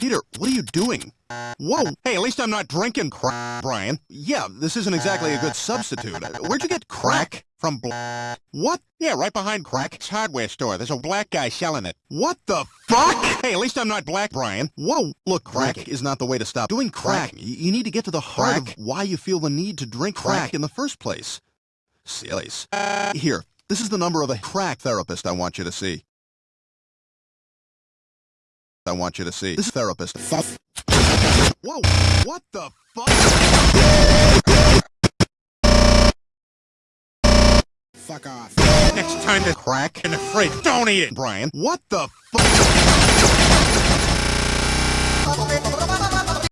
Peter, what are you doing? Whoa! Hey, at least I'm not drinking crack, Brian. Yeah, this isn't exactly a good substitute. Where'd you get crack? From bl- What? Yeah, right behind Crack's hardware store. There's a black guy selling it. What the fuck? Hey, at least I'm not black, Brian. Whoa! Look, crack is not the way to stop doing crack. Y- You need to get to the heart of why you feel the need to drink crack in the first place. Sillies. Here, this is the number of a crack therapist I want you to see. I want you to see. This therapist. Whoa! What the fuck? Fuck off. Next time to crack and afraid, don't eat it, Brian. What the fuck?